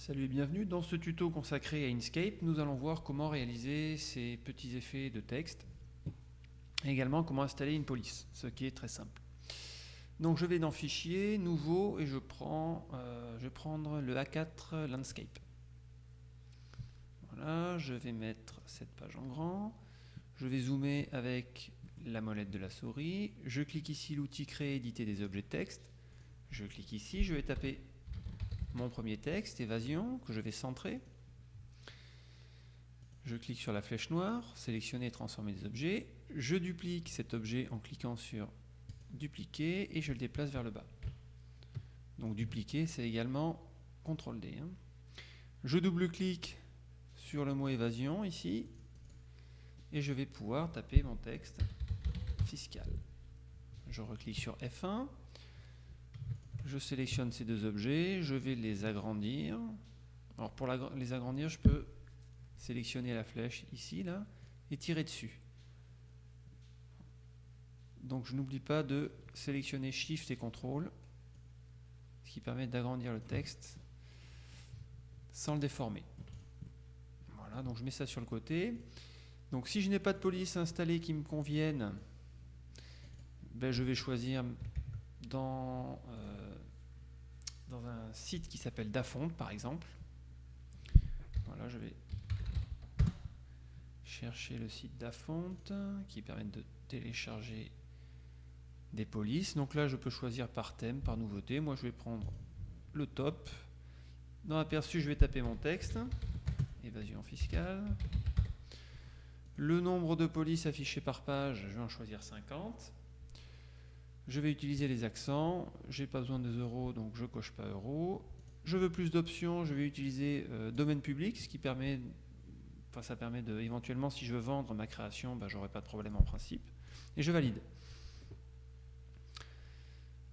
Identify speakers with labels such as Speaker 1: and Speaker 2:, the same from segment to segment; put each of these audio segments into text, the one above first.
Speaker 1: Salut et bienvenue. Dans ce tuto consacré à Inkscape, nous allons voir comment réaliser ces petits effets de texte et également comment installer une police, ce qui est très simple. Donc je vais dans Fichier, Nouveau et je, prends, euh, je vais prendre le A4 Landscape. Voilà, je vais mettre cette page en grand. Je vais zoomer avec la molette de la souris. Je clique ici l'outil Créer, éditer des objets de texte. Je clique ici, je vais taper mon premier texte, évasion, que je vais centrer. Je clique sur la flèche noire, sélectionner et transformer des objets. Je duplique cet objet en cliquant sur dupliquer et je le déplace vers le bas. Donc dupliquer, c'est également CTRL D. Hein. Je double-clique sur le mot évasion ici et je vais pouvoir taper mon texte fiscal. Je reclique sur F1, je sélectionne ces deux objets, je vais les agrandir. Alors pour les agrandir, je peux sélectionner la flèche ici, et tirer dessus. Donc je n'oublie pas de sélectionner Shift et CTRL, ce qui permet d'agrandir le texte sans le déformer. Voilà, donc je mets ça sur le côté. Donc si je n'ai pas de police installée qui me convienne, ben je vais choisir dans, euh, dans un site qui s'appelle Dafont par exemple. Voilà, je vais chercher le site Dafont qui permet de télécharger des polices. Donc là, je peux choisir par thème, par nouveauté. Moi, je vais prendre le top. Dans aperçu, je vais taper mon texte. Évasion fiscale. Le nombre de polices affichées par page, je vais en choisir 50. Je vais utiliser les accents. J'ai pas besoin de euros, donc je coche pas euros. Je veux plus d'options, je vais utiliser euh, domaine public, ce qui permet, enfin ça permet de, éventuellement, si je veux vendre ma création, ben, j'aurai pas de problème en principe. Et je valide.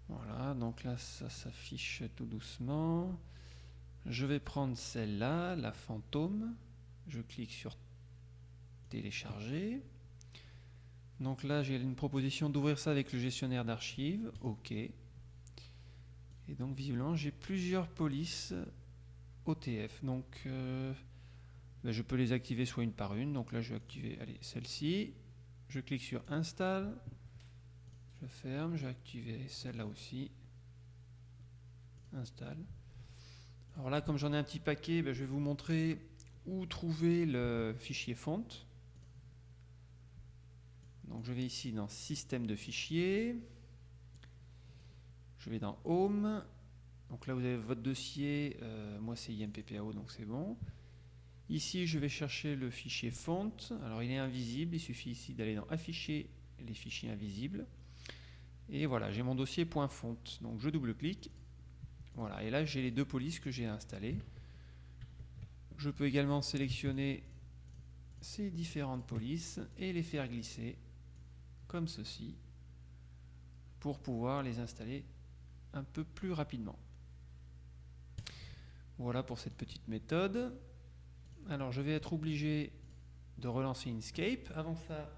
Speaker 1: Voilà, donc là, ça s'affiche tout doucement. Je vais prendre celle-là, la fantôme. Je clique sur télécharger. Donc là, j'ai une proposition d'ouvrir ça avec le gestionnaire d'archives. OK. Et donc, visiblement, j'ai plusieurs polices OTF. Donc, euh, ben, je peux les activer soit une par une. Donc là, je vais activer celle-ci. Je clique sur Install. Je ferme, je vais activer celle-là aussi. Installe. Alors là, comme j'en ai un petit paquet, ben, je vais vous montrer où trouver le fichier fonte. Donc je vais ici dans Système de fichiers. Je vais dans Home. Donc là, vous avez votre dossier. Euh, moi, c'est IMPPAO, donc c'est bon. Ici, je vais chercher le fichier font. Alors, il est invisible. Il suffit ici d'aller dans Afficher les fichiers invisibles. Et voilà, j'ai mon dossier .fonte. Donc je double-clique. Voilà, et là j'ai les deux polices que j'ai installées. Je peux également sélectionner ces différentes polices et les faire glisser comme ceci pour pouvoir les installer un peu plus rapidement. Voilà pour cette petite méthode. Alors je vais être obligé de relancer Inkscape. Avant ça,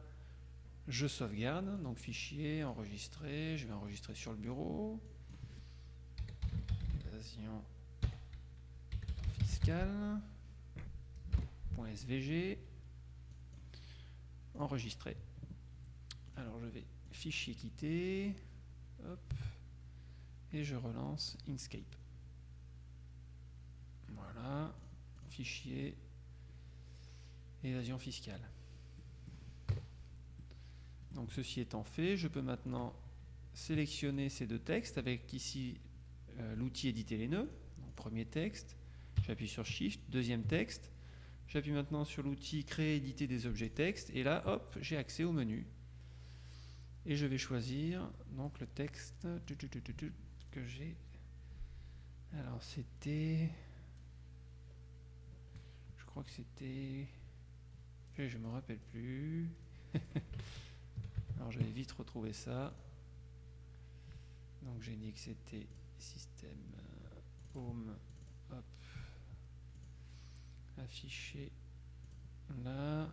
Speaker 1: je sauvegarde, donc fichier, enregistrer, je vais enregistrer sur le bureau. Évasion fiscale. .svg. Enregistrer. Alors je vais fichier quitter. Et je relance Inkscape. Voilà. Fichier. Évasion fiscale. Donc ceci étant fait, je peux maintenant sélectionner ces deux textes avec ici euh, l'outil éditer les nœuds. premier texte, j'appuie sur Shift, deuxième texte, j'appuie maintenant sur l'outil créer éditer des objets texte et là hop j'ai accès au menu. Et je vais choisir donc le texte que j'ai. Alors c'était je crois que c'était je me rappelle plus. Alors je vais vite retrouver ça. Donc j'ai dit que c'était système euh, home, hop, affiché là.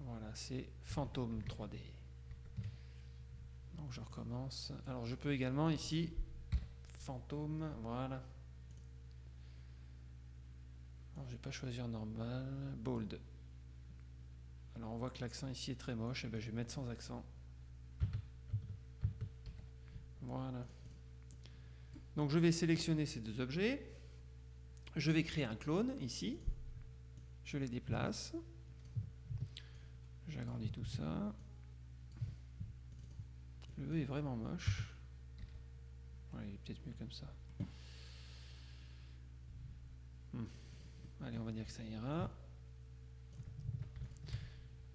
Speaker 1: Voilà, c'est fantôme 3D. Je recommence. Alors je peux également ici, fantôme, voilà. je vais pas choisir normal, bold. Alors on voit que l'accent ici est très moche, et ben je vais mettre sans accent. Voilà. Donc je vais sélectionner ces deux objets. Je vais créer un clone ici. Je les déplace. J'agrandis tout ça. Le E est vraiment moche. Il est peut-être mieux comme ça. Hmm. Allez, on va dire que ça ira.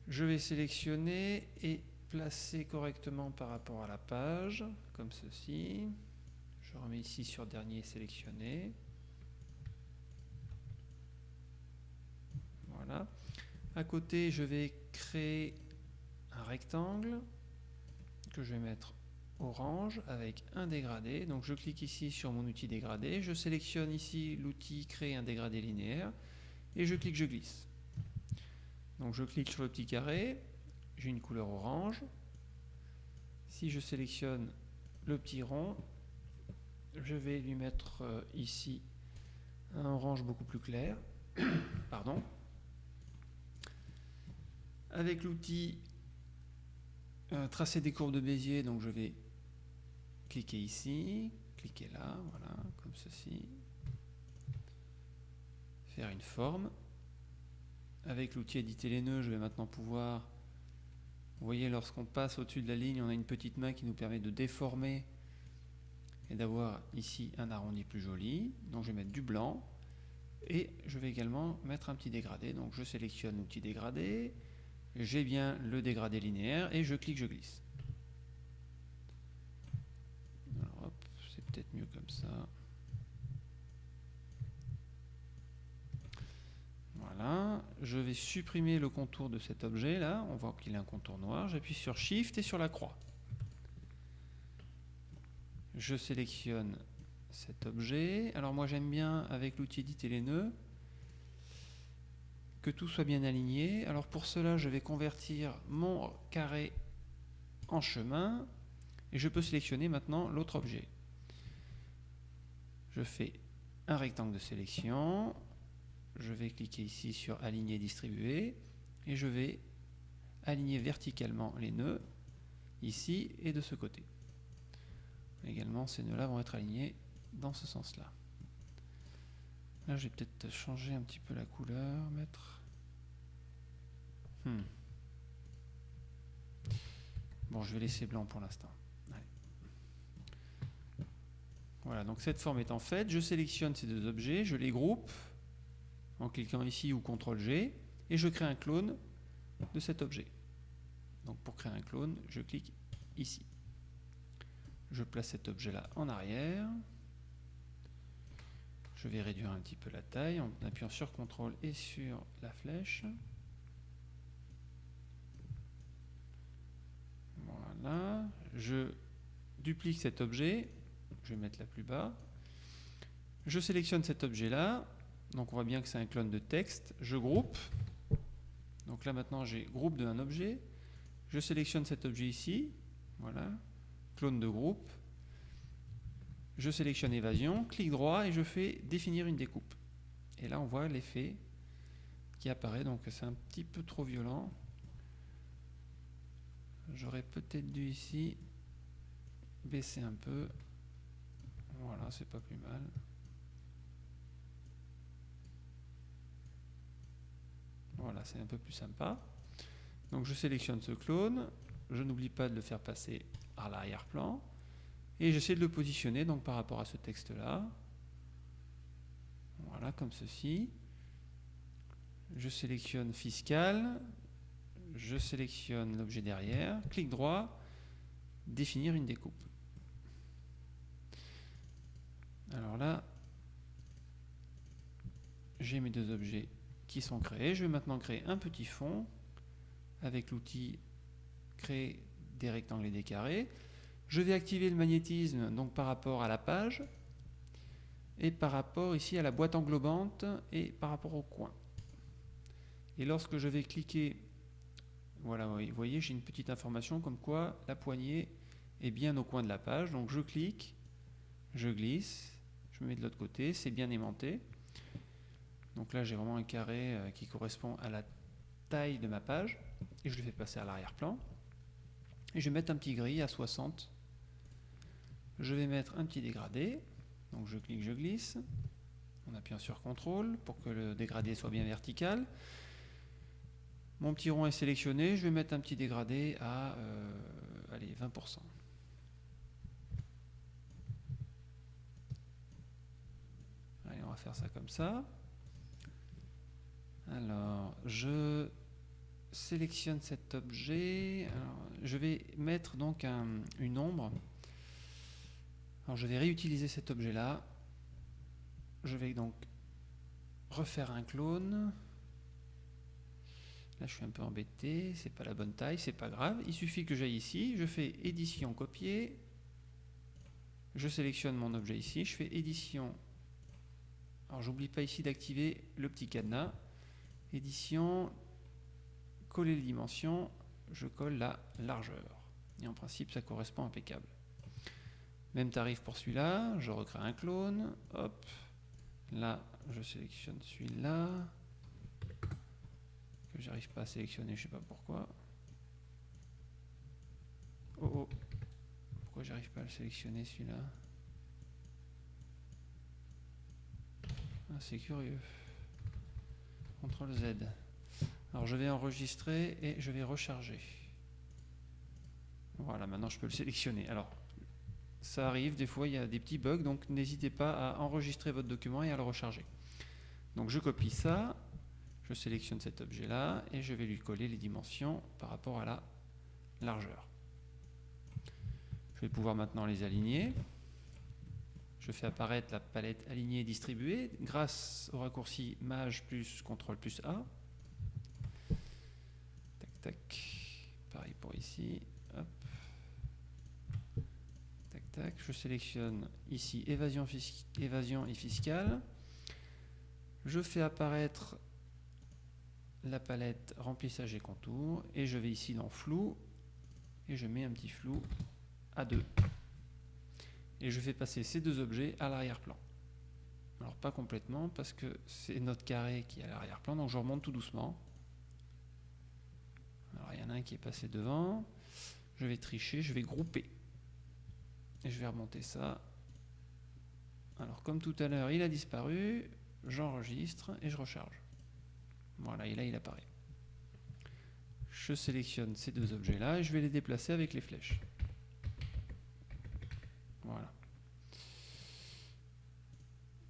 Speaker 1: Je vais sélectionner et placer correctement par rapport à la page, comme ceci. Je remets ici sur dernier sélectionné. Voilà. À côté, je vais créer un rectangle que je vais mettre orange avec un dégradé. Donc je clique ici sur mon outil dégradé, je sélectionne ici l'outil créer un dégradé linéaire et je clique, je glisse. Donc je clique sur le petit carré, j'ai une couleur orange. Si je sélectionne le petit rond, je vais lui mettre euh, ici un orange beaucoup plus clair. Pardon. Avec l'outil euh, tracer des courbes de Bézier, donc je vais cliquer ici, cliquer là, voilà, comme ceci. Faire une forme. Avec l'outil éditer les nœuds, je vais maintenant pouvoir, vous voyez, lorsqu'on passe au-dessus de la ligne, on a une petite main qui nous permet de déformer et d'avoir ici un arrondi plus joli. Donc je vais mettre du blanc et je vais également mettre un petit dégradé. Donc je sélectionne l'outil dégradé, j'ai bien le dégradé linéaire et je clique, je glisse. c'est peut-être mieux comme ça. Voilà, je vais supprimer le contour de cet objet là, on voit qu'il a un contour noir, j'appuie sur Shift et sur la croix. Je sélectionne cet objet. Alors moi j'aime bien avec l'outil éditer les nœuds que tout soit bien aligné. Alors pour cela, je vais convertir mon carré en chemin et je peux sélectionner maintenant l'autre objet. Je fais un rectangle de sélection, je vais cliquer ici sur aligner distribuer et je vais aligner verticalement les nœuds ici et de ce côté. Également, ces nœuds-là vont être alignés dans ce sens-là. Là, je vais peut-être changer un petit peu la couleur, mettre... Hmm. Bon, je vais laisser blanc pour l'instant. Voilà, donc cette forme étant faite, je sélectionne ces deux objets, je les groupe en cliquant ici ou CTRL-G, et je crée un clone de cet objet. Donc pour créer un clone, je clique ici. Je place cet objet-là en arrière. Je vais réduire un petit peu la taille en appuyant sur CTRL et sur la flèche. Je duplique cet objet. Je vais mettre la plus bas. Je sélectionne cet objet-là. Donc on voit bien que c'est un clone de texte. Je groupe. Donc là maintenant j'ai groupe d'un objet. Je sélectionne cet objet ici. Voilà. Clone de groupe je sélectionne évasion, clic droit et je fais définir une découpe. Et là on voit l'effet qui apparaît, donc c'est un petit peu trop violent. J'aurais peut-être dû ici baisser un peu. Voilà, c'est pas plus mal. Voilà, c'est un peu plus sympa. Donc je sélectionne ce clone, je n'oublie pas de le faire passer à l'arrière-plan. Et j'essaie de le positionner donc par rapport à ce texte-là. Voilà, comme ceci. Je sélectionne fiscal, je sélectionne l'objet derrière, clic droit, définir une découpe. Alors là, j'ai mes deux objets qui sont créés. Je vais maintenant créer un petit fond avec l'outil créer des rectangles et des carrés. Je vais activer le magnétisme donc par rapport à la page et par rapport ici à la boîte englobante et par rapport au coin. Et lorsque je vais cliquer, voilà, vous voyez, j'ai une petite information comme quoi la poignée est bien au coin de la page. Donc je clique, je glisse, je me mets de l'autre côté, c'est bien aimanté. Donc là, j'ai vraiment un carré euh, qui correspond à la taille de ma page. Et je le fais passer à l'arrière-plan. Et je vais mettre un petit gris à 60. Je vais mettre un petit dégradé. Donc je clique, je glisse. On appuie sur CTRL pour que le dégradé soit bien vertical. Mon petit rond est sélectionné. Je vais mettre un petit dégradé à euh, allez, 20%. Allez, on va faire ça comme ça. Alors, je sélectionne cet objet. je vais mettre donc une ombre. Alors, je vais réutiliser cet objet-là. Je vais donc refaire un clone. Là, je suis un peu embêté, c'est pas la bonne taille, c'est pas grave. Il suffit que j'aille ici, je fais édition copier, je sélectionne mon objet ici, je fais édition. Alors, j'oublie pas ici d'activer le petit cadenas. Édition, coller les dimensions, je colle la largeur. Et en principe, ça correspond impeccable. Même tarif pour celui-là, je recrée un clone, hop, là, je sélectionne celui-là, j'arrive pas à sélectionner, je sais pas pourquoi. Oh oh, pourquoi j'arrive pas à le sélectionner celui-là? Ah, C'est curieux. CTRL Z. Alors je vais enregistrer et je vais recharger. Voilà, maintenant je peux le sélectionner. Alors, ça arrive, des fois il y a des petits bugs, donc n'hésitez pas à enregistrer votre document et à le recharger. Donc je copie ça, je sélectionne cet objet-là et je vais lui coller les dimensions par rapport à la largeur. Je vais pouvoir maintenant les aligner. Je fais apparaître la palette alignée et distribuée grâce au raccourci Maj plus CTRL plus A. Tac, tac. Pareil pour ici. Tac, tac. Je sélectionne ici évasion et fiscale. Je fais apparaître la palette remplissage et contour et je vais ici dans flou et je mets un petit flou à 2 et je fais passer ces deux objets à l'arrière-plan. Alors pas complètement parce que c'est notre carré qui est à l'arrière-plan, donc je remonte tout doucement. Alors il y en a un qui est passé devant, je vais tricher, je vais grouper. Et je vais remonter ça. Alors comme tout à l'heure il a disparu, j'enregistre et je recharge. Voilà, et là il apparaît. Je sélectionne ces deux objets-là et je vais les déplacer avec les flèches. Voilà.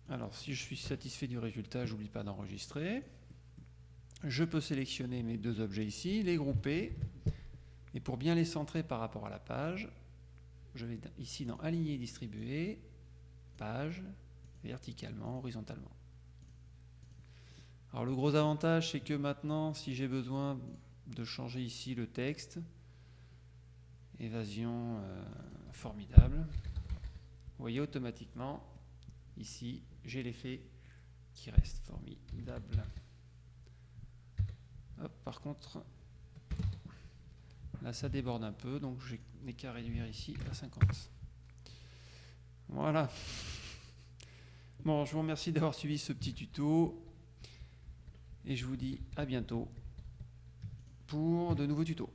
Speaker 1: Alors, si je suis satisfait du résultat, j'oublie pas d'enregistrer. Je peux sélectionner mes deux objets ici, les grouper. Et pour bien les centrer par rapport à la page, je vais ici dans Aligner et distribuer, page, verticalement, horizontalement. Alors le gros avantage, c'est que maintenant, si j'ai besoin de changer ici le texte, évasion euh, formidable, vous voyez automatiquement, ici, j'ai l'effet qui reste formidable. par contre, là ça déborde un peu, donc je n'ai qu'à réduire ici à 50. Voilà. Bon, je vous remercie d'avoir suivi ce petit tuto et je vous dis à bientôt pour de nouveaux tutos.